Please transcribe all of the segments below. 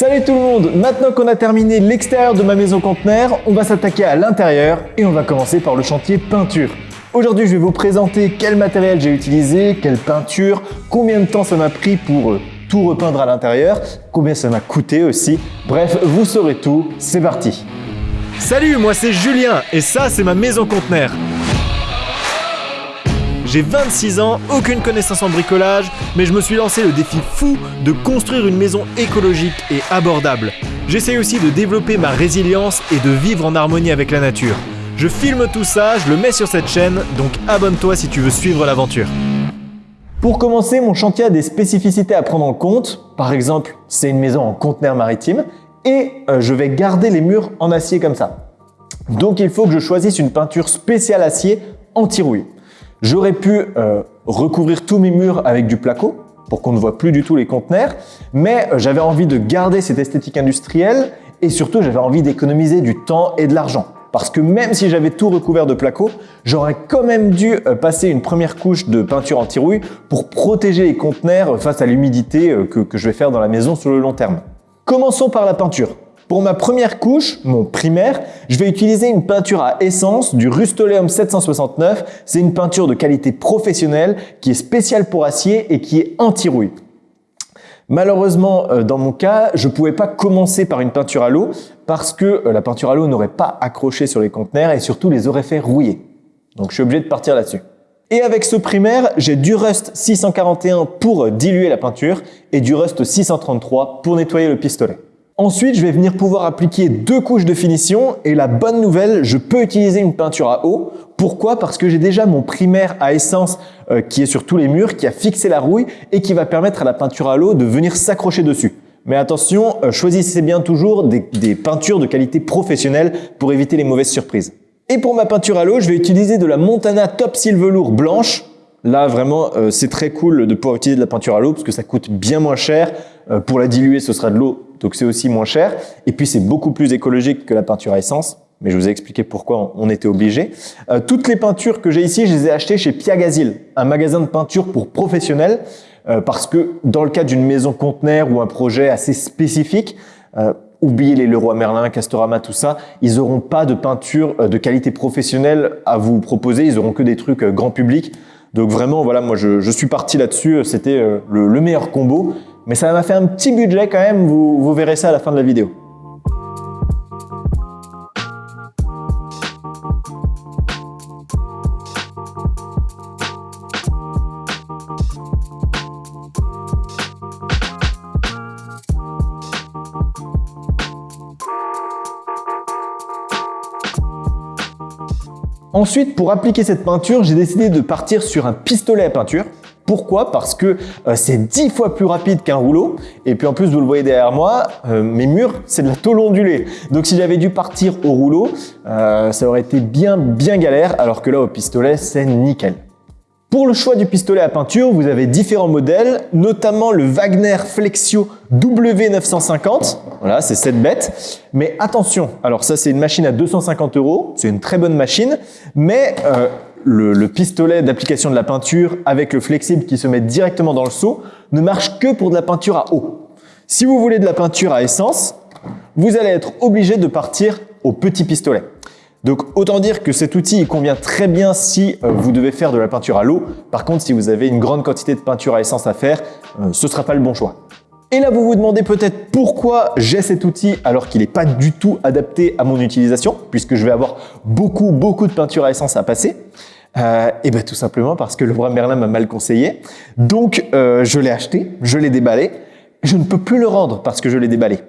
Salut tout le monde Maintenant qu'on a terminé l'extérieur de ma maison conteneur, on va s'attaquer à l'intérieur et on va commencer par le chantier peinture. Aujourd'hui, je vais vous présenter quel matériel j'ai utilisé, quelle peinture, combien de temps ça m'a pris pour euh, tout repeindre à l'intérieur, combien ça m'a coûté aussi. Bref, vous saurez tout, c'est parti Salut, moi c'est Julien et ça c'est ma maison conteneur. J'ai 26 ans, aucune connaissance en bricolage, mais je me suis lancé le défi fou de construire une maison écologique et abordable. J'essaye aussi de développer ma résilience et de vivre en harmonie avec la nature. Je filme tout ça, je le mets sur cette chaîne, donc abonne-toi si tu veux suivre l'aventure. Pour commencer, mon chantier a des spécificités à prendre en compte. Par exemple, c'est une maison en conteneur maritime et euh, je vais garder les murs en acier comme ça. Donc il faut que je choisisse une peinture spéciale acier anti-rouille. J'aurais pu euh, recouvrir tous mes murs avec du placo pour qu'on ne voit plus du tout les conteneurs, mais euh, j'avais envie de garder cette esthétique industrielle et surtout j'avais envie d'économiser du temps et de l'argent. Parce que même si j'avais tout recouvert de placo, j'aurais quand même dû euh, passer une première couche de peinture anti-rouille pour protéger les conteneurs face à l'humidité que, que je vais faire dans la maison sur le long terme. Commençons par la peinture. Pour ma première couche, mon primaire, je vais utiliser une peinture à essence du Rust-Oleum 769. C'est une peinture de qualité professionnelle qui est spéciale pour acier et qui est anti-rouille. Malheureusement, euh, dans mon cas, je ne pouvais pas commencer par une peinture à l'eau parce que euh, la peinture à l'eau n'aurait pas accroché sur les conteneurs et surtout les aurait fait rouiller. Donc je suis obligé de partir là-dessus. Et avec ce primaire, j'ai du Rust 641 pour diluer la peinture et du Rust 633 pour nettoyer le pistolet. Ensuite, je vais venir pouvoir appliquer deux couches de finition et la bonne nouvelle, je peux utiliser une peinture à eau. Pourquoi? Parce que j'ai déjà mon primaire à essence euh, qui est sur tous les murs, qui a fixé la rouille et qui va permettre à la peinture à l'eau de venir s'accrocher dessus. Mais attention, euh, choisissez bien toujours des, peintures de qualité professionnelle pour éviter les mauvaises surprises. Et pour ma peinture à l'eau, je vais utiliser de la Montana Top Seal Velour blanche. Là, vraiment, euh, c'est très cool de pouvoir utiliser de la peinture à l'eau parce que ça coûte bien moins cher. pour la diluer, ce sera de l'eau donc c'est aussi moins cher. Et puis c'est beaucoup plus écologique que la peinture à essence. Mais je vous ai expliqué pourquoi on était obligé. Euh, toutes les peintures que j'ai ici, je les ai achetées chez Piagazil, un magasin de peinture pour professionnels. Euh, parce que dans le cadre d'une maison conteneur ou un projet assez spécifique, euh, oubliez les Leroy Merlin, Castorama, tout ça, ils n'auront pas de peinture de qualité professionnelle à vous proposer. Ils auront que des trucs grand public. Donc vraiment, voilà, moi je, suis parti là-dessus. C'était le meilleur combo. Mais ça m'a fait un petit budget quand même, vous, vous verrez ça à la fin de la vidéo. Ensuite, pour appliquer cette peinture, j'ai décidé de partir sur un pistolet à peinture. Pourquoi Parce que euh, c'est 10 fois plus rapide qu'un rouleau. Et puis en plus, vous le voyez derrière moi, euh, mes murs, c'est de la tôle ondulée. Donc si j'avais dû partir au rouleau, euh, ça aurait été bien, bien galère. Alors que là, au pistolet, c'est nickel. Pour le choix du pistolet à peinture, vous avez différents modèles, notamment le Wagner Flexio W950. Voilà, c'est cette bête. Mais attention, alors ça c'est une machine à 250 euros, c'est une très bonne machine, mais le, pistolet d'application de la peinture avec le flexible qui se met directement dans le seau ne marche que pour de la peinture à eau. Si vous voulez de la peinture à essence, vous allez être obligé de partir au petit pistolet. Donc autant dire que cet outil il convient très bien si euh, vous devez faire de la peinture à l'eau. Par contre, si vous avez une grande quantité de peinture à essence à faire, euh, ce ne sera pas le bon choix. Et là, vous vous demandez peut-être pourquoi j'ai cet outil alors qu'il n'est pas du tout adapté à mon utilisation, puisque je vais avoir beaucoup, beaucoup de peinture à essence à passer. Euh, et bien tout simplement parce que le roi Merlin m'a mal conseillé. Donc euh, je l'ai acheté, je l'ai déballé. Je ne peux plus le rendre parce que je l'ai déballé.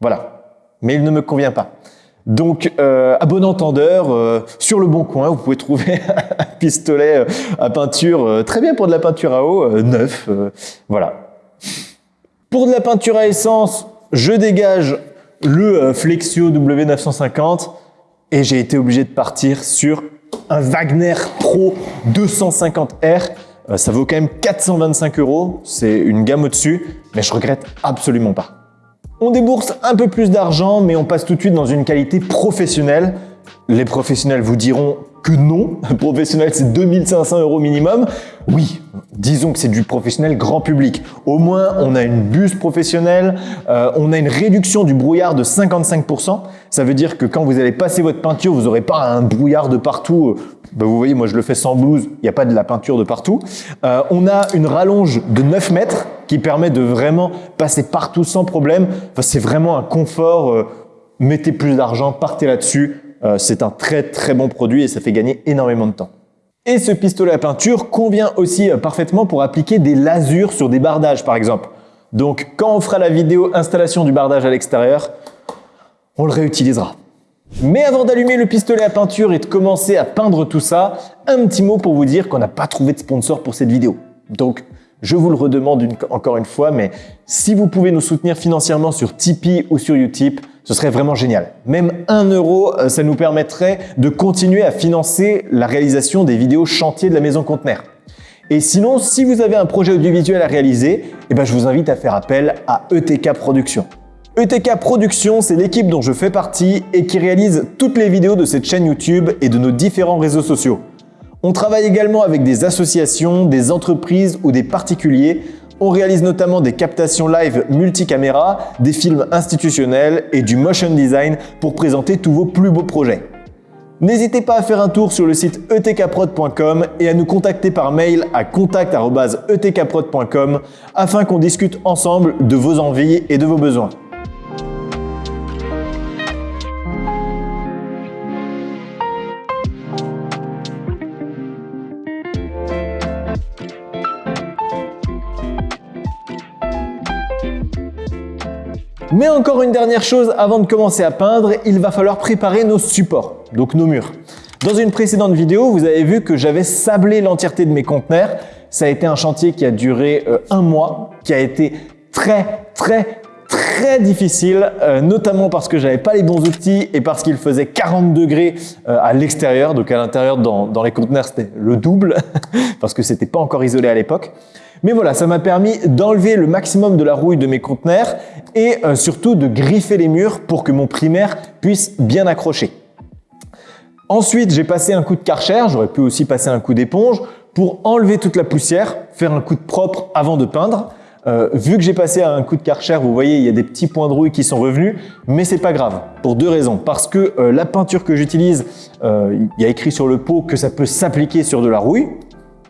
Voilà. Mais il ne me convient pas. Donc, euh, à bon entendeur, euh, sur le bon coin, vous pouvez trouver un pistolet à peinture, très bien pour de la peinture à eau, neuf. voilà. Pour de la peinture à essence, je dégage le Flexio W950 et j'ai été obligé de partir sur un Wagner Pro 250R. Euh, ça vaut quand même 425 euros. C'est une gamme au-dessus, mais je regrette absolument pas. On débourse un peu plus d'argent, mais on passe tout de suite dans une qualité professionnelle. Les professionnels vous diront que non. Professionnel, c'est 2500 euros minimum. Oui, disons que c'est du professionnel grand public. Au moins, on a une buse professionnelle, euh, on a une réduction du brouillard de 55%. Ça veut dire que quand vous allez passer votre peinture, vous n'aurez pas un brouillard de partout. Ben, vous voyez, moi je le fais sans blouse, il n'y a pas de la peinture de partout. Euh, on a une rallonge de 9 mètres qui permet de vraiment passer partout sans problème. C'est vraiment un confort. Euh, mettez plus d'argent, partez là-dessus. Euh, c'est un très très bon produit et ça fait gagner énormément de temps. Et ce pistolet à peinture convient aussi euh, parfaitement pour appliquer des lasures sur des bardages par exemple. Donc quand on fera la vidéo installation du bardage à l'extérieur, on le réutilisera. Mais avant d'allumer le pistolet à peinture et de commencer à peindre tout ça, un petit mot pour vous dire qu'on n'a pas trouvé de sponsor pour cette vidéo. Donc je vous le redemande encore une fois, mais si vous pouvez nous soutenir financièrement sur Tipeee ou sur Utip, ce serait vraiment génial. Même 1 euro, euh, ça nous permettrait de continuer à financer la réalisation des vidéos chantiers de la maison conteneur. Et sinon, si vous avez un projet audiovisuel à réaliser, eh ben je vous invite à faire appel à ETK Productions. ETK Productions, c'est l'équipe dont je fais partie et qui réalise toutes les vidéos de cette chaîne YouTube et de nos différents réseaux sociaux. On travaille également avec des associations, des entreprises ou des particuliers on réalise notamment des captations live multicaméra, des films institutionnels et du motion design pour présenter tous vos plus beaux projets. N'hésitez pas à faire un tour sur le site etkprod.com et à nous contacter par mail à contact.etkprod.com afin qu'on discute ensemble de vos envies et de vos besoins. Mais encore une dernière chose avant de commencer à peindre, il va falloir préparer nos supports, donc nos murs. Dans une précédente vidéo, vous avez vu que j'avais sablé l'entièreté de mes conteneurs. Ça a été un chantier qui a duré euh, un mois, qui a été très, très, très difficile, euh, notamment parce que j'avais pas les bons outils et parce qu'il faisait 40 degrés euh, à l'extérieur. Donc à l'intérieur, dans, les conteneurs, c'était le double, parce que c'était pas encore isolé à l'époque. Mais voilà, ça m'a permis d'enlever le maximum de la rouille de mes conteneurs et euh, surtout de griffer les murs pour que mon primaire puisse bien accrocher. Ensuite, j'ai passé un coup de karcher, j'aurais pu aussi passer un coup d'éponge pour enlever toute la poussière, faire un coup de propre avant de peindre. Euh, vu que j'ai passé un coup de karcher, vous voyez, il y a des petits points de rouille qui sont revenus, mais c'est pas grave, pour deux raisons. Parce que euh, la peinture que j'utilise, il y a écrit sur le pot que ça peut s'appliquer sur de la rouille,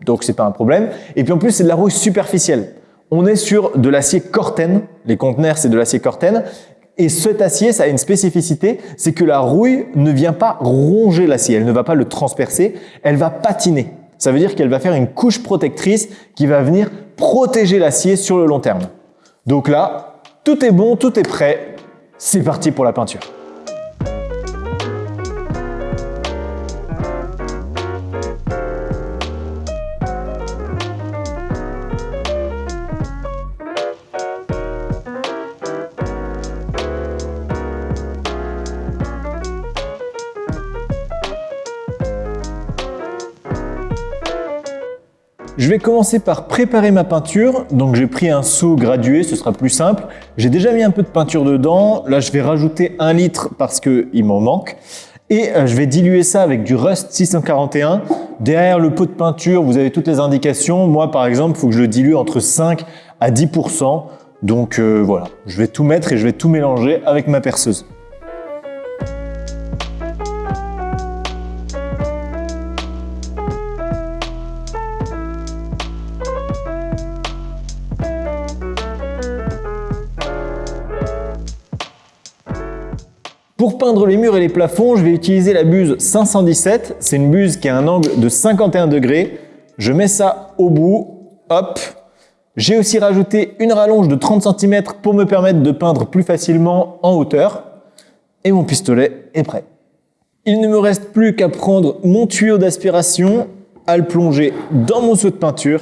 donc c'est pas un problème. Et puis en plus, c'est de la rouille superficielle. On est sur de l'acier Corten, les conteneurs c'est de l'acier Corten, et cet acier, ça a une spécificité, c'est que la rouille ne vient pas ronger l'acier, elle ne va pas le transpercer, elle va patiner. Ça veut dire qu'elle va faire une couche protectrice qui va venir protéger l'acier sur le long terme. Donc là, tout est bon, tout est prêt, c'est parti pour la peinture. Je vais commencer par préparer ma peinture. Donc j'ai pris un seau gradué, ce sera plus simple. J'ai déjà mis un peu de peinture dedans. Là, je vais rajouter un litre parce qu'il m'en manque. Et euh, je vais diluer ça avec du Rust 641. Derrière le pot de peinture, vous avez toutes les indications. Moi, par exemple, il faut que je le dilue entre 5 à 10%. Donc euh, voilà, je vais tout mettre et je vais tout mélanger avec ma perceuse. Pour peindre les murs et les plafonds, je vais utiliser la buse 517. C'est une buse qui a un angle de 51 degrés. Je mets ça au bout, hop. J'ai aussi rajouté une rallonge de 30 cm pour me permettre de peindre plus facilement en hauteur. Et mon pistolet est prêt. Il ne me reste plus qu'à prendre mon tuyau d'aspiration, à le plonger dans mon seau de peinture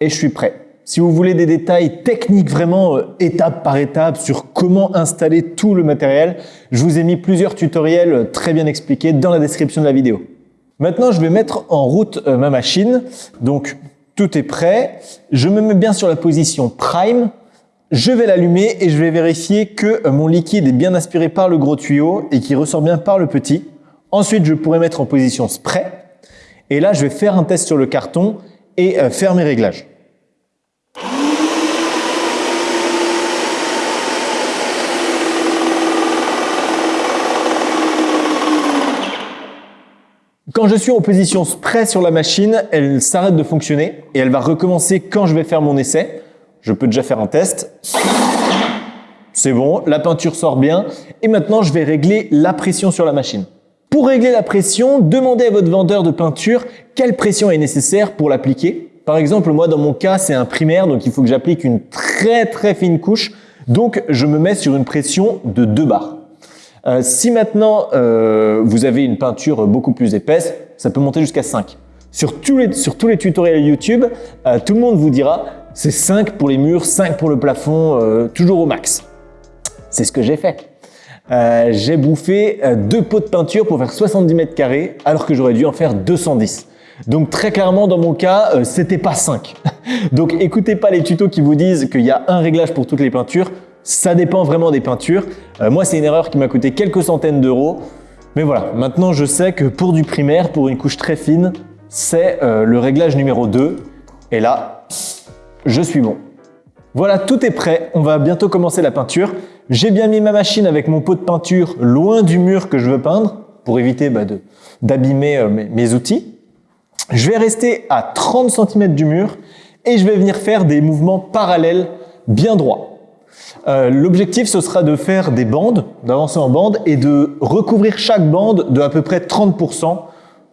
et je suis prêt. Si vous voulez des détails techniques vraiment euh, étape par étape sur comment installer tout le matériel, je vous ai mis plusieurs tutoriels euh, très bien expliqués dans la description de la vidéo. Maintenant, je vais mettre en route euh, ma machine. Donc, tout est prêt. Je me mets bien sur la position prime. Je vais l'allumer et je vais vérifier que mon liquide est bien aspiré par le gros tuyau et qu'il ressort bien par le petit. Ensuite, je pourrais mettre en position spray. Et là, je vais faire un test sur le carton et euh, faire mes réglages. Quand je suis en position spray sur la machine, elle s'arrête de fonctionner et elle va recommencer quand je vais faire mon essai. Je peux déjà faire un test. C'est bon, la peinture sort bien. Et maintenant, je vais régler la pression sur la machine. Pour régler la pression, demandez à votre vendeur de peinture quelle pression est nécessaire pour l'appliquer. Par exemple, moi, dans mon cas, c'est un primaire, donc il faut que j'applique une très très fine couche. Donc, je me mets sur une pression de 2 bars. Euh, si maintenant, euh, vous avez une peinture beaucoup plus épaisse, ça peut monter jusqu'à 5. Sur tous, les, sur tous les tutoriels YouTube, euh, tout le monde vous dira c'est 5 pour les murs, 5 pour le plafond, toujours au max. C'est ce que j'ai fait. j'ai bouffé deux pots de peinture pour faire 70 mètres carrés alors que j'aurais dû en faire 210. Donc très clairement dans mon cas, c'était pas 5. Donc écoutez pas les tutos qui vous disent qu'il y a un réglage pour toutes les peintures. Ça dépend vraiment des peintures. Euh, moi, c'est une erreur qui m'a coûté quelques centaines d'euros. Mais voilà, maintenant je sais que pour du primaire, pour une couche très fine, c'est euh, le réglage numéro 2. Et là, je suis bon. Voilà, tout est prêt. On va bientôt commencer la peinture. J'ai bien mis ma machine avec mon pot de peinture loin du mur que je veux peindre pour éviter bah, d'abîmer euh, mes outils. Je vais rester à 30 cm du mur et je vais venir faire des mouvements parallèles bien droits. Euh, l'objectif, ce sera de faire des bandes, d'avancer en bande et de recouvrir chaque bande de à peu près 30%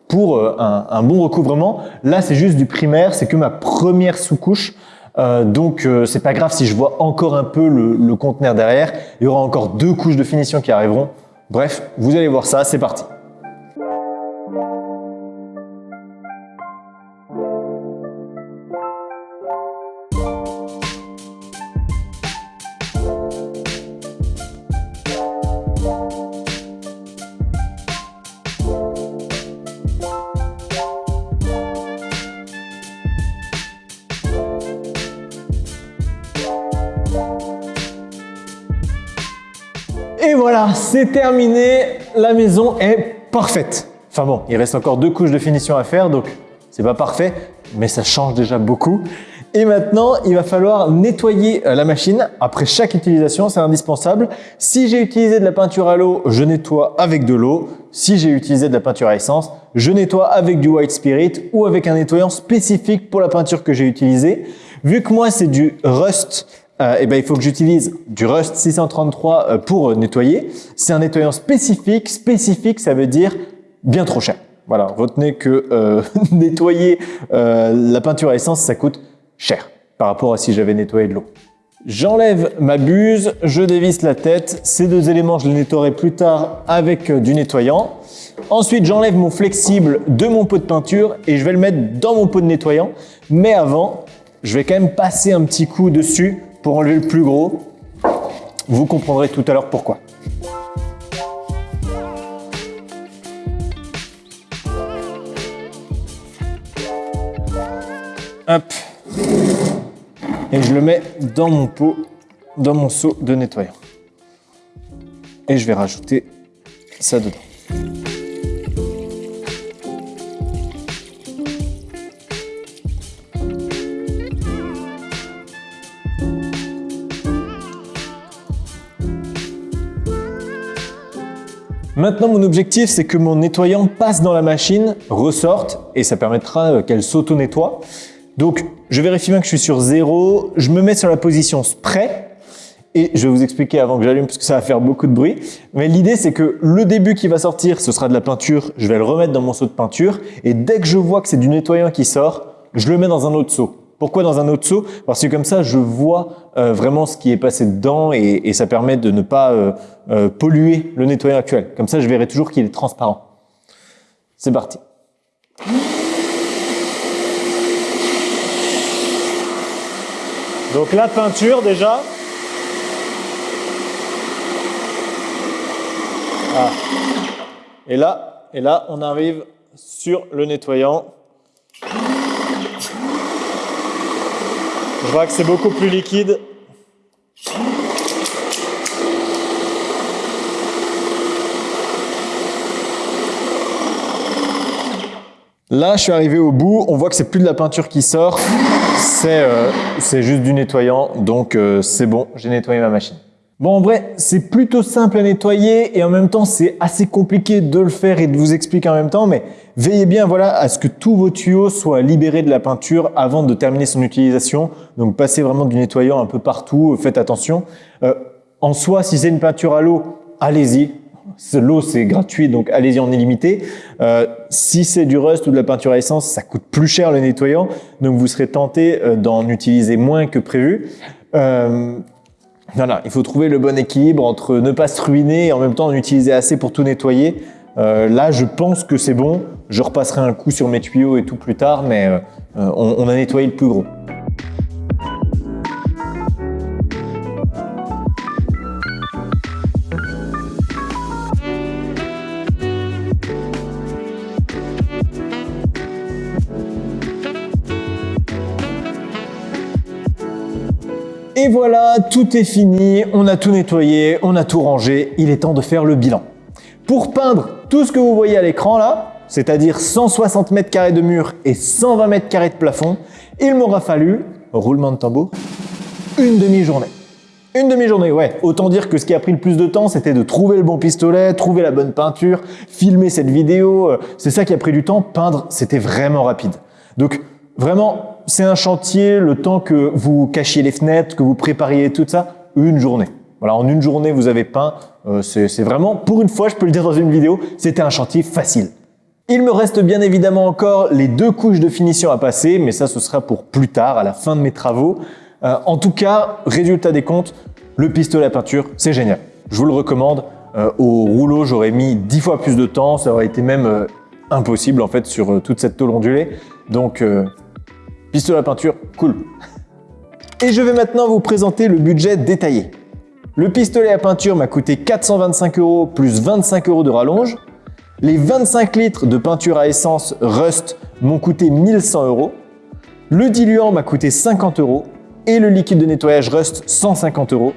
pour euh, un, bon recouvrement. Là, c'est juste du primaire, c'est que ma première sous-couche. Euh, donc, c'est pas grave si je vois encore un peu le, le conteneur derrière. Il y aura encore deux couches de finition qui arriveront. Bref, vous allez voir ça, c'est parti. C'est terminé. La maison est parfaite. Enfin bon, il reste encore deux couches de finition à faire, donc c'est pas parfait, mais ça change déjà beaucoup. Et maintenant, il va falloir nettoyer euh, la machine après chaque utilisation, c'est indispensable. Si j'ai utilisé de la peinture à l'eau, je nettoie avec de l'eau. Si j'ai utilisé de la peinture à essence, je nettoie avec du White Spirit ou avec un nettoyant spécifique pour la peinture que j'ai utilisée. Vu que moi, c'est du Rust euh, eh ben, il faut que j'utilise du Rust 633 euh, pour nettoyer. C'est un nettoyant spécifique. Spécifique, ça veut dire bien trop cher. Voilà, retenez que euh, nettoyer la peinture à essence, ça coûte cher par rapport à si j'avais nettoyé de l'eau. J'enlève ma buse, je dévisse la tête. Ces deux éléments, je les nettoierai plus tard avec du nettoyant. Ensuite, j'enlève mon flexible de mon pot de peinture et je vais le mettre dans mon pot de nettoyant. Mais avant, je vais quand même passer un petit coup dessus pour enlever le plus gros. Vous comprendrez tout à l'heure pourquoi. Hop. Et je le mets dans mon pot, dans mon seau de nettoyant. Et je vais rajouter ça dedans. Maintenant, mon objectif, c'est que mon nettoyant passe dans la machine, ressorte, et ça permettra euh, qu'elle s'auto-nettoie. Donc, je vérifie bien que je suis sur zéro, je me mets sur la position spray, et je vais vous expliquer avant que j'allume parce que ça va faire beaucoup de bruit. Mais l'idée, c'est que le début qui va sortir, ce sera de la peinture. Je vais le remettre dans mon seau de peinture. Et dès que je vois que c'est du nettoyant qui sort, je le mets dans un autre seau. Pourquoi dans un autre seau Parce que comme ça, je vois euh, vraiment ce qui est passé dedans et, ça permet de ne pas euh, euh, polluer le nettoyant actuel. Comme ça, je verrai toujours qu'il est transparent. C'est parti. Donc la peinture déjà. Ah. Et là, et là, on arrive sur le nettoyant. On voit que c'est beaucoup plus liquide. Là, je suis arrivé au bout, on voit que c'est plus de la peinture qui sort, c'est euh, juste du nettoyant, donc euh, c'est bon, j'ai nettoyé ma machine. Bon, en vrai, c'est plutôt simple à nettoyer et en même temps, c'est assez compliqué de le faire et de vous expliquer en même temps. Mais veillez bien voilà, à ce que tous vos tuyaux soient libérés de la peinture avant de terminer son utilisation. Donc, passez vraiment du nettoyant un peu partout. Faites attention. Euh, en soi, si c'est une peinture à l'eau, allez-y. L'eau, c'est gratuit, donc allez-y en illimité. Euh, si c'est du rust ou de la peinture à essence, ça coûte plus cher le nettoyant, donc vous serez tenté euh, d'en utiliser moins que prévu. Euh, voilà, il faut trouver le bon équilibre entre ne pas se ruiner et en même temps en utiliser assez pour tout nettoyer. Euh, là, je pense que c'est bon. Je repasserai un coup sur mes tuyaux et tout plus tard, mais euh, on, on a nettoyé le plus gros. Et voilà, tout est fini, on a tout nettoyé, on a tout rangé, il est temps de faire le bilan. Pour peindre tout ce que vous voyez à l'écran là, c'est-à-dire 160 mètres carrés de mur et 120 mètres carrés de plafond, il m'aura fallu, roulement de tambour, une demi-journée. Une demi-journée, ouais. Autant dire que ce qui a pris le plus de temps, c'était de trouver le bon pistolet, trouver la bonne peinture, filmer cette vidéo. C'est ça qui a pris du temps. Peindre, c'était vraiment rapide. Donc, vraiment, c'est un chantier, le temps que vous cachiez les fenêtres, que vous prépariez tout ça, une journée. Voilà, en une journée, vous avez peint. Euh, c'est vraiment, pour une fois, je peux le dire dans une vidéo, c'était un chantier facile. Il me reste bien évidemment encore les deux couches de finition à passer, mais ça, ce sera pour plus tard, à la fin de mes travaux. Euh, en tout cas, résultat des comptes, le pistolet à peinture, c'est génial. Je vous le recommande. Euh, au rouleau, j'aurais mis dix fois plus de temps. Ça aurait été même impossible en fait sur toute cette tôle ondulée. Donc, pistolet à peinture, cool. Et je vais maintenant vous présenter le budget détaillé. Le pistolet à peinture m'a coûté 425 euros plus 25 euros de rallonge. Les 25 litres de peinture à essence Rust m'ont coûté 1100 euros. Le diluant m'a coûté 50 euros et le liquide de nettoyage Rust 150 euros.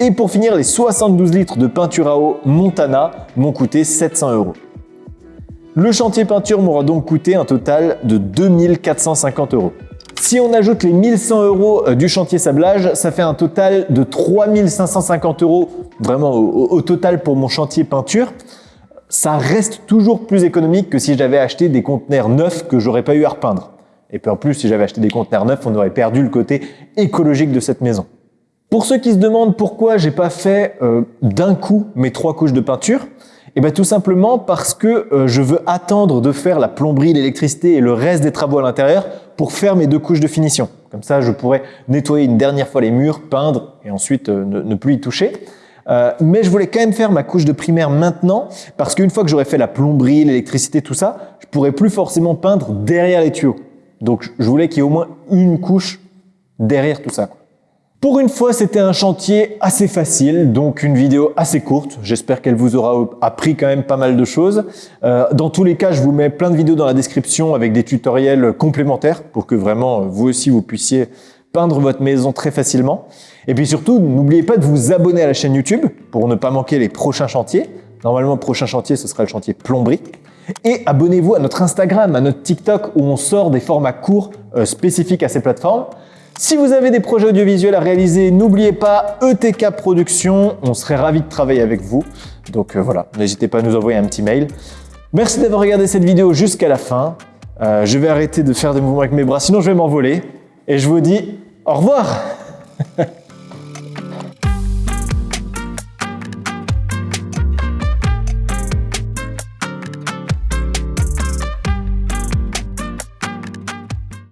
Et pour finir, les 72 litres de peinture à eau Montana m'ont coûté 700 euros. Le chantier peinture m'aura donc coûté un total de 2450 euros. Si on ajoute les 1100 euros euh, du chantier sablage, ça fait un total de 3550 euros vraiment au, total pour mon chantier peinture. Ça reste toujours plus économique que si j'avais acheté des conteneurs neufs que j'aurais pas eu à repeindre. Et puis en plus, si j'avais acheté des conteneurs neufs, on aurait perdu le côté écologique de cette maison. Pour ceux qui se demandent pourquoi j'ai pas fait euh, d'un coup mes trois couches de peinture, eh bien tout simplement parce que euh, je veux attendre de faire la plomberie, l'électricité et le reste des travaux à l'intérieur pour faire mes deux couches de finition. Comme ça, je pourrais nettoyer une dernière fois les murs, peindre et ensuite euh, ne, plus y toucher. Euh, mais je voulais quand même faire ma couche de primaire maintenant parce qu'une fois que j'aurais fait la plomberie, l'électricité, tout ça, je pourrais plus forcément peindre derrière les tuyaux. Donc je voulais qu'il y ait au moins une couche derrière tout ça. Pour une fois, c'était un chantier assez facile, donc une vidéo assez courte. J'espère qu'elle vous aura appris quand même pas mal de choses. Euh, dans tous les cas, je vous mets plein de vidéos dans la description avec des tutoriels complémentaires pour que vraiment vous aussi vous puissiez peindre votre maison très facilement. Et puis surtout, n'oubliez pas de vous abonner à la chaîne YouTube pour ne pas manquer les prochains chantiers. Normalement, le prochain chantier, ce sera le chantier plomberie. Et abonnez-vous à notre Instagram, à notre TikTok où on sort des formats courts euh, spécifiques à ces plateformes. Si vous avez des projets audiovisuels à réaliser, n'oubliez pas ETK Productions, on serait ravis de travailler avec vous. Donc euh, voilà, n'hésitez pas à nous envoyer un petit mail. Merci d'avoir regardé cette vidéo jusqu'à la fin. Euh, je vais arrêter de faire des mouvements avec mes bras, sinon je vais m'envoler. Et je vous dis au revoir